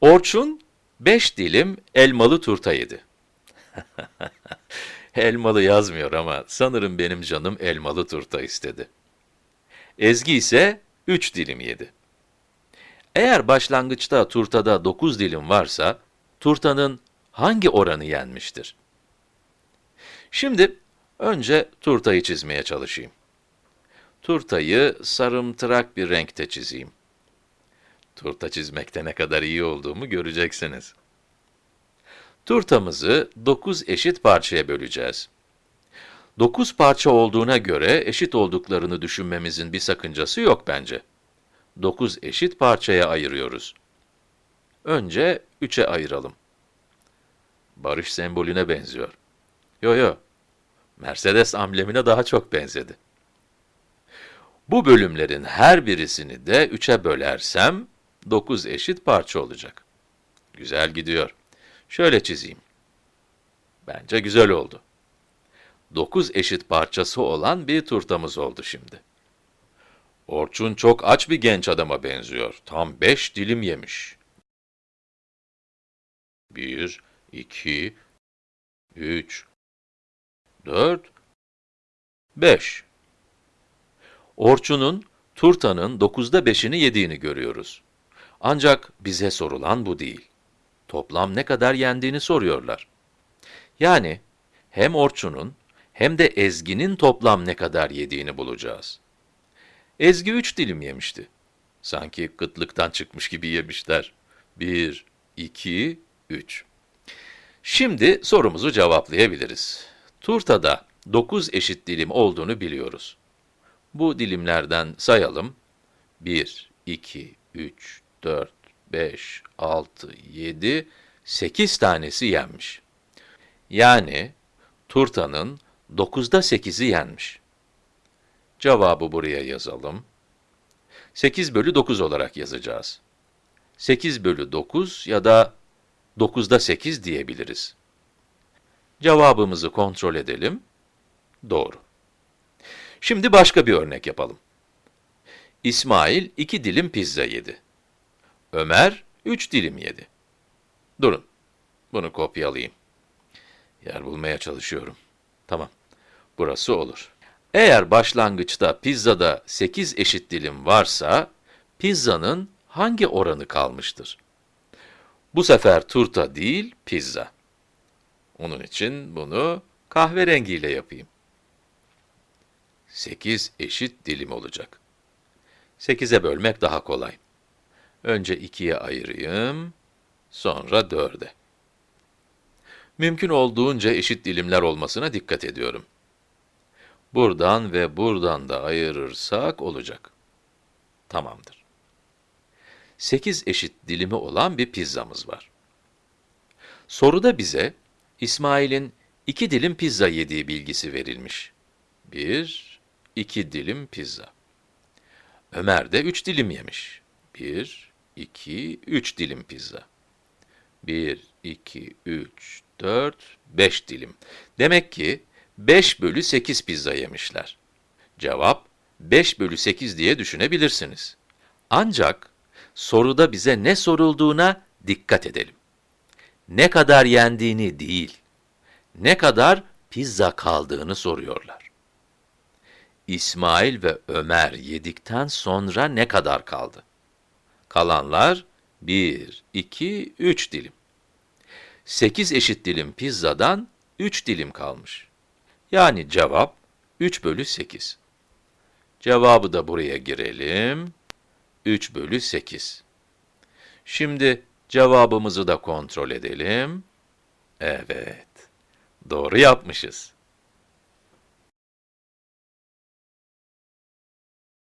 Orçun, 5 dilim elmalı turta yedi. elmalı yazmıyor ama sanırım benim canım elmalı turta istedi. Ezgi ise 3 dilim yedi. Eğer başlangıçta turtada 9 dilim varsa, turtanın hangi oranı yenmiştir? Şimdi önce turtayı çizmeye çalışayım. Turtayı sarımtırak bir renkte çizeyim. Turta çizmekte ne kadar iyi olduğumu göreceksiniz. Turtamızı 9 eşit parçaya böleceğiz. 9 parça olduğuna göre eşit olduklarını düşünmemizin bir sakıncası yok bence. 9 eşit parçaya ayırıyoruz. Önce 3'e ayıralım. Barış sembolüne benziyor. Yo yo, Mercedes amblemine daha çok benzedi. Bu bölümlerin her birisini de 3'e bölersem, 9 eşit parça olacak. Güzel gidiyor. Şöyle çizeyim. Bence güzel oldu. 9 eşit parçası olan bir turtamız oldu şimdi. Orçun çok aç bir genç adama benziyor. Tam 5 dilim yemiş. 1, 2, 3, 4, 5. Orçun'un turtanın 9'da 5'ini yediğini görüyoruz. Ancak bize sorulan bu değil. Toplam ne kadar yendiğini soruyorlar. Yani hem Orçun'un hem de Ezgi'nin toplam ne kadar yediğini bulacağız. Ezgi 3 dilim yemişti. Sanki kıtlıktan çıkmış gibi yemişler. 1, 2, 3. Şimdi sorumuzu cevaplayabiliriz. Turtada 9 eşit dilim olduğunu biliyoruz. Bu dilimlerden sayalım. 1, 2, 3, 4, 5, 6, 7, 8 tanesi yenmiş. Yani turtanın 9'da 8'i yenmiş. Cevabı buraya yazalım. 8 bölü 9 olarak yazacağız. 8 bölü 9 ya da 9'da 8 diyebiliriz. Cevabımızı kontrol edelim. Doğru. Şimdi başka bir örnek yapalım. İsmail 2 dilim pizza yedi. Ömer 3 dilim yedi. Durun, bunu kopyalayayım. Yer bulmaya çalışıyorum. Tamam, burası olur. Eğer başlangıçta pizzada 8 eşit dilim varsa, pizzanın hangi oranı kalmıştır? Bu sefer turta değil, pizza. Onun için bunu kahverengiyle yapayım. 8 eşit dilim olacak. 8'e bölmek daha kolay. Önce 2'ye ayırayım, sonra 4'e. Mümkün olduğunca eşit dilimler olmasına dikkat ediyorum. Buradan ve buradan da ayırırsak olacak. Tamamdır. 8 eşit dilimi olan bir pizzamız var. Soruda bize İsmail'in 2 dilim pizza yediği bilgisi verilmiş. 1, 2 dilim pizza. Ömer de 3 dilim yemiş. 1, 2, 3 dilim pizza. 1, 2, 3, 4, 5 dilim. Demek ki 5 bölü 8 pizza yemişler. Cevap 5 bölü 8 diye düşünebilirsiniz. Ancak soruda bize ne sorulduğuna dikkat edelim. Ne kadar yendiğini değil, ne kadar pizza kaldığını soruyorlar. İsmail ve Ömer yedikten sonra ne kadar kaldı? Kalanlar 1, 2, 3 dilim. 8 eşit dilim pizzadan 3 dilim kalmış. Yani cevap 3 bölü 8. Cevabı da buraya girelim. 3 bölü 8. Şimdi cevabımızı da kontrol edelim. Evet, doğru yapmışız.